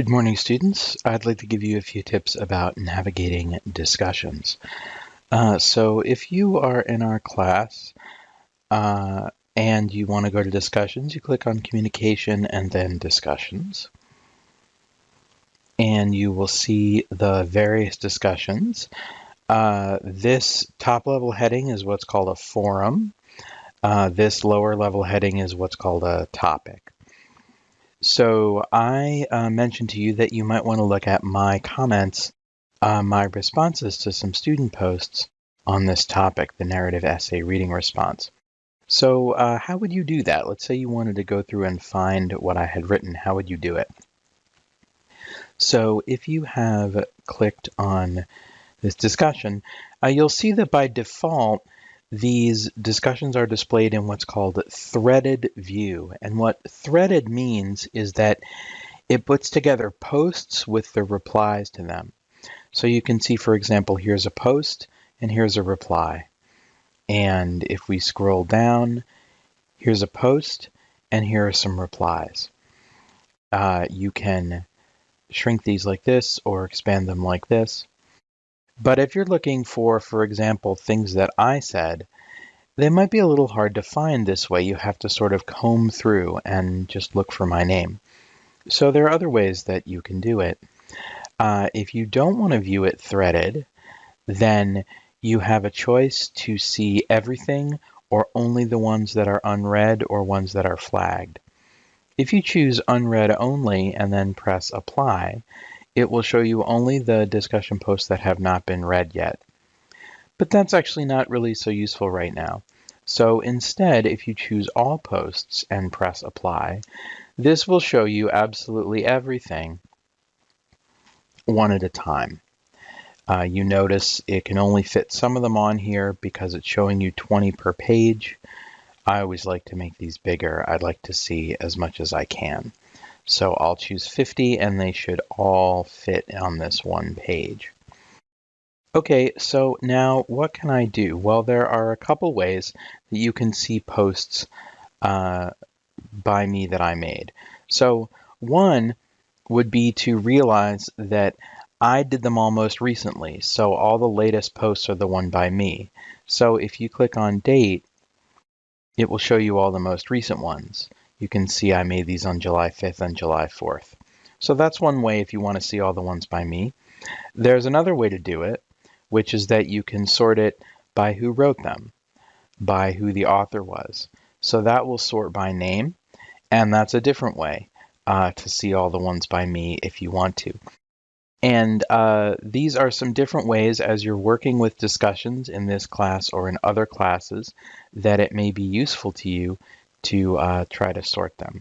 Good morning, students. I'd like to give you a few tips about navigating discussions. Uh, so if you are in our class uh, and you want to go to discussions, you click on communication and then discussions. And you will see the various discussions. Uh, this top level heading is what's called a forum. Uh, this lower level heading is what's called a topic. So I uh, mentioned to you that you might want to look at my comments, uh, my responses to some student posts on this topic, the narrative essay reading response. So uh, how would you do that? Let's say you wanted to go through and find what I had written. How would you do it? So if you have clicked on this discussion, uh, you'll see that by default, these discussions are displayed in what's called threaded view. And what threaded means is that it puts together posts with the replies to them. So you can see, for example, here's a post and here's a reply. And if we scroll down, here's a post and here are some replies. Uh, you can shrink these like this or expand them like this. But if you're looking for, for example, things that I said, they might be a little hard to find this way. You have to sort of comb through and just look for my name. So there are other ways that you can do it. Uh, if you don't want to view it threaded, then you have a choice to see everything or only the ones that are unread or ones that are flagged. If you choose unread only and then press apply, it will show you only the discussion posts that have not been read yet. But that's actually not really so useful right now. So instead, if you choose all posts and press apply, this will show you absolutely everything one at a time. Uh, you notice it can only fit some of them on here because it's showing you 20 per page. I always like to make these bigger. I'd like to see as much as I can. So I'll choose 50 and they should all fit on this one page. Okay, so now what can I do? Well, there are a couple ways that you can see posts uh, by me that I made. So one would be to realize that I did them all most recently. So all the latest posts are the one by me. So if you click on date, it will show you all the most recent ones you can see I made these on July 5th and July 4th. So that's one way if you want to see all the ones by me. There's another way to do it, which is that you can sort it by who wrote them, by who the author was. So that will sort by name, and that's a different way uh, to see all the ones by me if you want to. And uh, these are some different ways as you're working with discussions in this class or in other classes that it may be useful to you to uh, try to sort them.